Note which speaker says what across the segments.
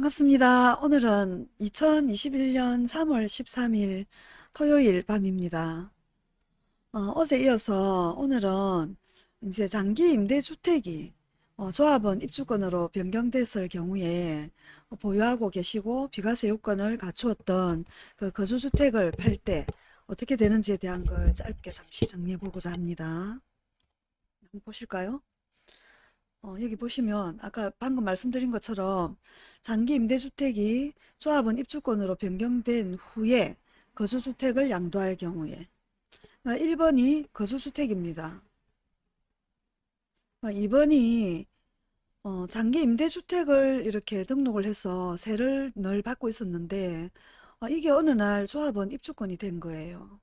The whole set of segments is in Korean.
Speaker 1: 반갑습니다. 오늘은 2021년 3월 13일 토요일 밤입니다. 어, 제 이어서 오늘은 이제 장기 임대주택이 어, 조합원 입주권으로 변경됐을 경우에 어, 보유하고 계시고 비과세 요건을 갖추었던 그 거주주택을 팔 때 어떻게 되는지에 대한 걸 짧게 잠시 정리해 보고자 합니다. 보실까요? 어, 여기 보시면 아까 방금 말씀드린 것처럼 장기 임대주택이 조합원 입주권으로 변경된 후에 거주주택을 양도할 경우에 1번이 어, 거주주택입니다. 2번이 어, 장기 임대주택을 이렇게 등록을 해서 세를 늘 받고 있었는데 어, 이게 어느 날 조합원 입주권이 된 거예요.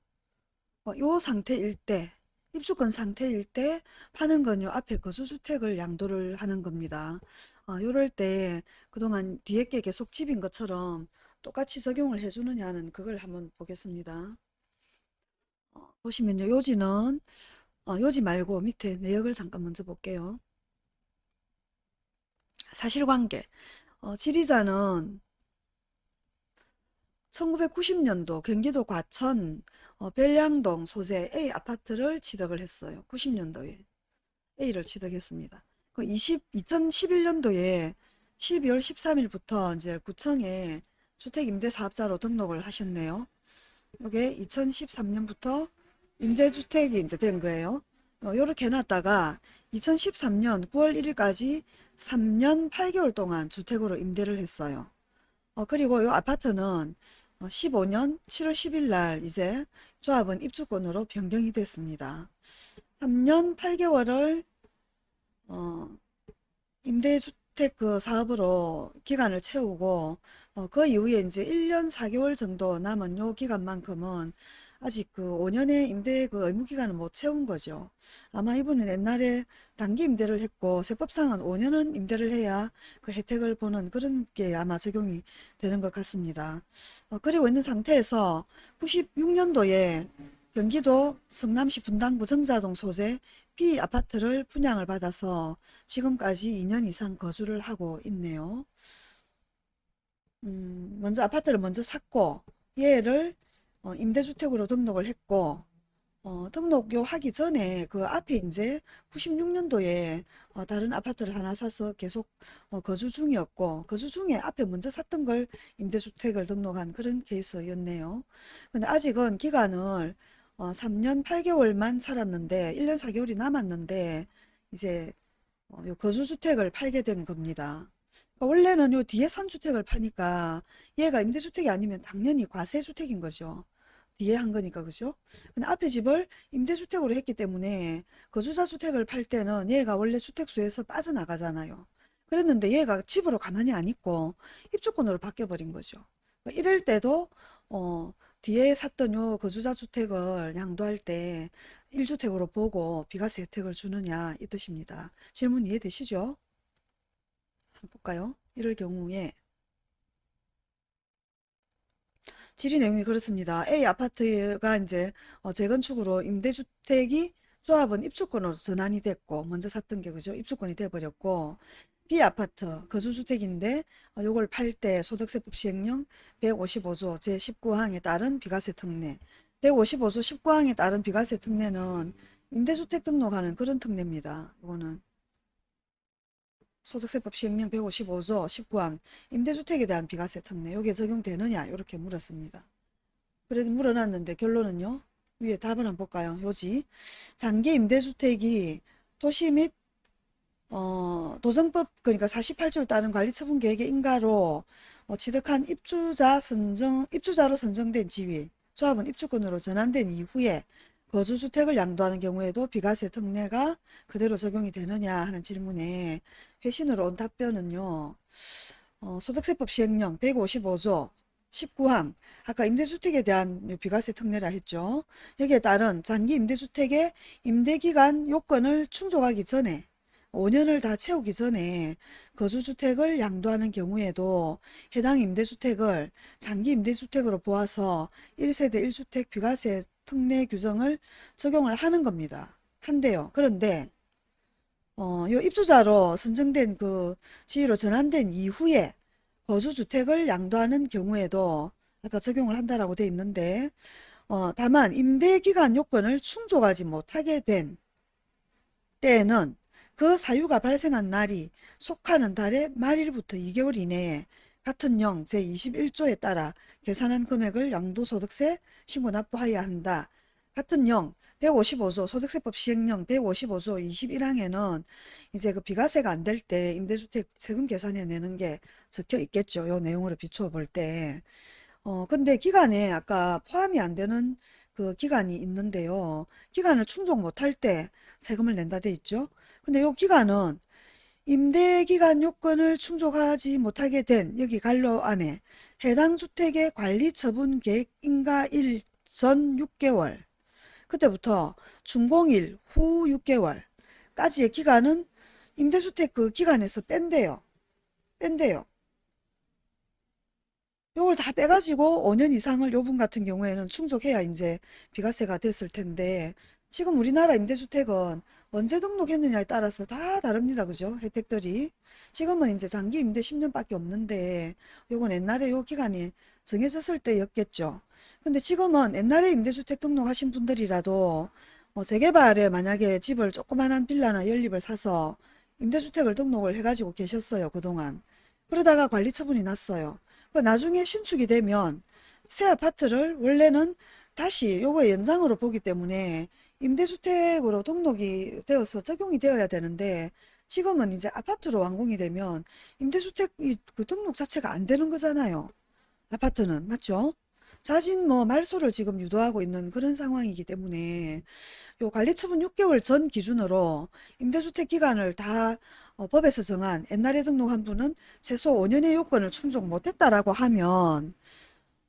Speaker 1: 어, 요 상태일 때 입주권 상태일 때 파는 건 요 앞에 거주주택을 양도를 하는 겁니다. 어, 요럴 때 그동안 뒤에 게 계속 집인 것처럼 똑같이 적용을 해주느냐는 그걸 한번 보겠습니다. 어, 보시면요 요지는 어, 요지 말고 밑에 내역을 잠깐 먼저 볼게요. 사실관계 어, 지리자는 1990년도 경기도 과천 어, 별량동 소재 A 아파트를 취득을 했어요. 90년도에 A를 취득했습니다. 그 20, 2011년도에 12월 13일부터 이제 구청에 주택임대사업자로 등록을 하셨네요. 이게 2013년부터 임대주택이 이제 된 거예요. 어, 요렇게 해놨다가 2013년 9월 1일까지 3년 8개월 동안 주택으로 임대를 했어요. 어, 그리고 이 아파트는 15년 7월 10일 날 이제 조합은 입주권으로 변경이 됐습니다. 3년 8개월을 어, 임대주택 그 사업으로 기간을 채우고 어, 그 이후에 이제 1년 4개월 정도 남은 요 기간만큼은 아직 그 5년의 임대 그 의무기간을 못 채운 거죠. 아마 이분은 옛날에 단기 임대를 했고 세법상은 5년은 임대를 해야 그 혜택을 보는 그런 게 아마 적용이 되는 것 같습니다. 어, 그리고 있는 상태에서 96년도에 경기도 성남시 분당구 정자동 소재 B 아파트를 분양을 받아서 지금까지 2년 이상 거주를 하고 있네요. 음, 먼저 아파트를 먼저 샀고 얘를 어, 임대주택으로 등록을 했고 어, 등록요 하기 전에 그 앞에 이제 96년도에 어, 다른 아파트를 하나 사서 계속 어, 거주 중이었고 거주 중에 앞에 먼저 샀던 걸 임대주택을 등록한 그런 케이스였네요. 근데 아직은 기간을 어, 3년 8개월만 살았는데 1년 4개월이 남았는데 이제 어, 요 거주주택을 팔게 된 겁니다. 그러니까 원래는 요 뒤에 산 주택을 파니까 얘가 임대주택이 아니면 당연히 과세주택인 거죠. 뒤에 한 거니까 그죠? 근데 앞에 집을 임대주택으로 했기 때문에 거주자 주택을 팔 때는 얘가 원래 주택수에서 빠져나가잖아요. 그랬는데 얘가 집으로 가만히 안 있고 입주권으로 바뀌어버린 거죠. 그러니까 이럴 때도 어, 뒤에 샀던 요 거주자 주택을 양도할 때 1주택으로 보고 비과세 혜택을 주느냐 이 뜻입니다. 질문 이해되시죠? 볼까요? 이럴 경우에 질의 내용이 그렇습니다. A 아파트가 이제 어, 재건축으로 임대주택이 조합은 입주권으로 전환이 됐고 먼저 샀던 게 그죠? 입주권이 돼버렸고 B 아파트 거주주택인데 어, 요걸 팔 때 소득세법 시행령 155조 제19항에 따른 비과세 특례 155조 19항에 따른 비과세 특례는 임대주택 등록하는 그런 특례입니다. 이거는 소득세법 시행령 155조 19항 임대주택에 대한 비과세 특례 여기에 적용되느냐 이렇게 물었습니다. 그래도 물어놨는데 결론은요. 위에 답을 한번 볼까요? 요지 장기 임대주택이 도시 및 어, 도정법 그러니까 48조를 따른 관리처분 계획의 인가로 어, 취득한 입주자 선정 입주자로 선정된 지위 조합은 입주권으로 전환된 이후에 거주주택을 양도하는 경우에도 비과세 특례가 그대로 적용이 되느냐 하는 질문에 회신으로 온 답변은요. 어, 소득세법 시행령 155조 19항 아까 임대주택에 대한 비과세 특례라 했죠. 여기에 따른 장기 임대주택의 임대기간 요건을 충족하기 전에 5년을 다 채우기 전에 거주주택을 양도하는 경우에도 해당 임대주택을 장기 임대주택으로 보아서 1세대 1주택 비과세 특례 규정을 적용을 하는 겁니다. 한데요. 그런데 어, 요 입주자로 선정된 그 지위로 전환된 이후에 거주주택을 양도하는 경우에도 아까 적용을 한다라고 돼 있는데 어, 다만 임대기간 요건을 충족하지 못하게 된 때에는 그 사유가 발생한 날이 속하는 달의 말일부터 2개월 이내에 같은 령 제21조에 따라 계산한 금액을 양도소득세 신고 납부하여야 한다. 같은 령 155조 소득세법 시행령 155조 21항에는 이제 그 비과세가 안 될 때 임대주택 세금 계산해 내는 게 적혀 있겠죠. 요 내용으로 비추어 볼 때. 어, 근데 기간에 아까 포함이 안 되는 그 기간이 있는데요. 기간을 충족 못할 때 세금을 낸다 돼 있죠. 근데 요 기간은 임대기간 요건을 충족하지 못하게 된 여기 갈로 안에 해당 주택의 관리 처분 계획 인가일 전 6개월 그때부터 준공일 후 6개월까지의 기간은 임대주택 그 기간에서 뺀대요. 뺀대요. 요걸 다 빼가지고 5년 이상을 요분 같은 경우에는 충족해야 이제 비과세가 됐을 텐데 지금 우리나라 임대주택은 언제 등록했느냐에 따라서 다 다릅니다. 그죠? 혜택들이. 지금은 이제 장기 임대 10년밖에 없는데 요건 옛날에 요 기간이 정해졌을 때였겠죠. 근데 지금은 옛날에 임대주택 등록하신 분들이라도 어, 재개발에 만약에 집을 조그만한 빌라나 연립을 사서 임대주택을 등록을 해가지고 계셨어요. 그동안. 그러다가 관리 처분이 났어요. 그 나중에 신축이 되면 새 아파트를 원래는 다시 요거 연장으로 보기 때문에 임대주택으로 등록이 되어서 적용이 되어야 되는데 지금은 이제 아파트로 완공이 되면 임대주택 그 등록 자체가 안 되는 거잖아요. 아파트는 맞죠? 자진 뭐 말소를 지금 유도하고 있는 그런 상황이기 때문에 요 관리처분 6개월 전 기준으로 임대주택 기간을 다 어, 법에서 정한 옛날에 등록한 분은 최소 5년의 요건을 충족 못했다라고 하면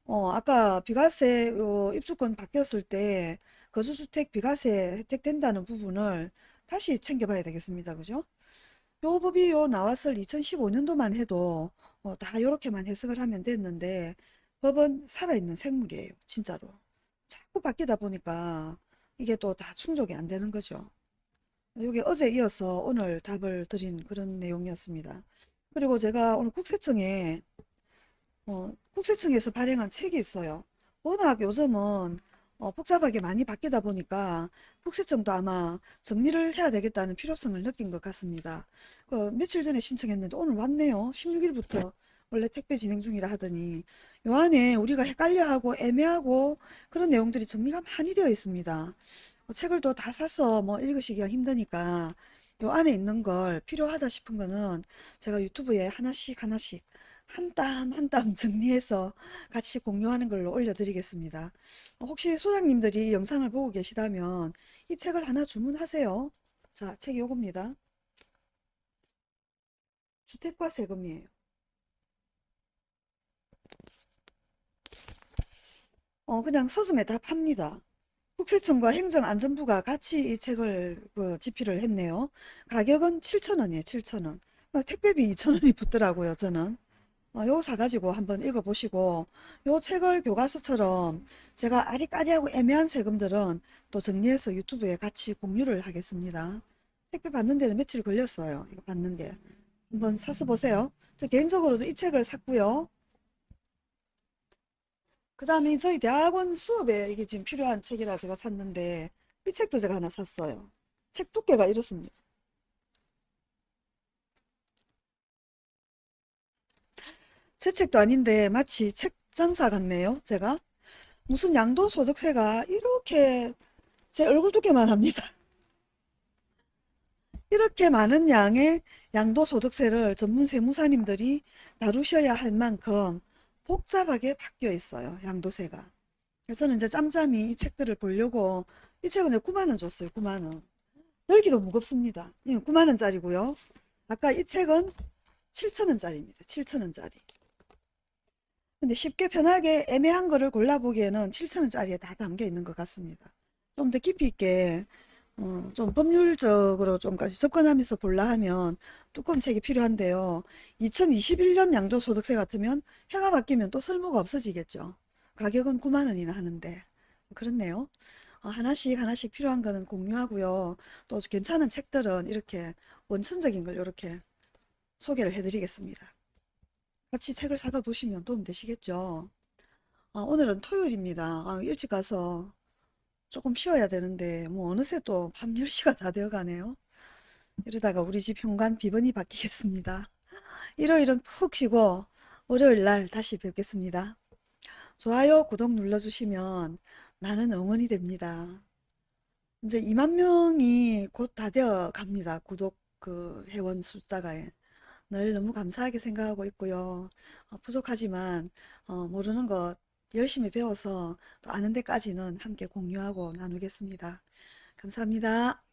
Speaker 1: 어 아까 비과세 요 입주권 바뀌었을 때 거주주택 비과세 혜택된다는 부분을 다시 챙겨봐야 되겠습니다. 그죠? 요 법이 요 나왔을 2015년도만 해도 어, 다 요렇게만 해석을 하면 됐는데 법은 살아있는 생물이에요. 진짜로. 자꾸 바뀌다 보니까 이게 또 다 충족이 안 되는 거죠. 이게 어제 이어서 오늘 답을 드린 그런 내용이었습니다. 그리고 제가 오늘 국세청에 어, 국세청에서 발행한 책이 있어요. 워낙 요즘은 어, 복잡하게 많이 바뀌다 보니까 국세청도 아마 정리를 해야 되겠다는 필요성을 느낀 것 같습니다. 그 며칠 전에 신청했는데 오늘 왔네요. 16일부터 원래 택배 진행 중이라 하더니 요 안에 우리가 헷갈려하고 애매하고 그런 내용들이 정리가 많이 되어 있습니다. 어, 책을 또 다 사서 뭐 읽으시기가 힘드니까 요 안에 있는 걸 필요하다 싶은 거는 제가 유튜브에 하나씩 하나씩 한 땀 한 땀 정리해서 같이 공유하는 걸로 올려드리겠습니다. 어, 혹시 소장님들이 영상을 보고 계시다면 이 책을 하나 주문하세요. 자, 책이 요겁니다. 주택과 세금이에요. 어, 그냥 서점에 다 팝니다. 국세청과 행정안전부가 같이 이 책을 그 집필을 했네요. 가격은 7,000원이에요. 7,000원. 어, 택배비 2,000원이 붙더라고요. 저는. 어, 요거 사가지고 한번 읽어보시고 요 책을 교과서처럼 제가 아리까리하고 애매한 세금들은 또 정리해서 유튜브에 같이 공유를 하겠습니다. 택배 받는 데는 며칠 걸렸어요. 이거 받는 게. 한번 사서 보세요. 저 개인적으로 이 책을 샀고요. 그 다음에 저희 대학원 수업에 이게 지금 필요한 책이라 제가 샀는데 이 책도 제가 하나 샀어요. 책 두께가 이렇습니다. 제 책도 아닌데 마치 책 장사 같네요. 제가 무슨 양도소득세가 이렇게 제 얼굴 두께만 합니다. 이렇게 많은 양의 양도소득세를 전문 세무사님들이 다루셔야 할 만큼 복잡하게 바뀌어 있어요. 양도세가. 그래서 저는 이제 짬짬이 이 책들을 보려고 이 책은 9만원 줬어요. 9만원. 열기도 무겁습니다. 9만원짜리고요. 아까 이 책은 7천원짜리입니다. 7천원짜리. 근데 쉽게 편하게 애매한 거를 골라보기에는 7천원짜리에 다 담겨 있는 것 같습니다. 좀 더 깊이 있게 어, 좀 법률적으로 좀까지 접근하면서 볼라 하면 두꺼운 책이 필요한데요. 2021년 양도소득세 같으면 해가 바뀌면 또 쓸모가 없어지겠죠. 가격은 9만원이나 하는데 그렇네요. 어, 하나씩 하나씩 필요한 거는 공유하고요. 또 괜찮은 책들은 이렇게 원천적인 걸 이렇게 소개를 해드리겠습니다. 같이 책을 사다 보시면 도움 되시겠죠. 아, 오늘은 토요일입니다. 아, 일찍 가서 조금 쉬어야 되는데 뭐 어느새 또 밤 10시가 다 되어 가네요. 이러다가 우리 집 현관 비번이 바뀌겠습니다. 일요일은 푹 쉬고 월요일 날 다시 뵙겠습니다. 좋아요, 구독 눌러주시면 많은 응원이 됩니다. 이제 2만 명이 곧 다 되어 갑니다. 구독 그 회원 숫자가 늘 너무 감사하게 생각하고 있고요. 어, 부족하지만 어, 모르는 것 열심히 배워서 또 아는 데까지는 함께 공유하고 나누겠습니다. 감사합니다.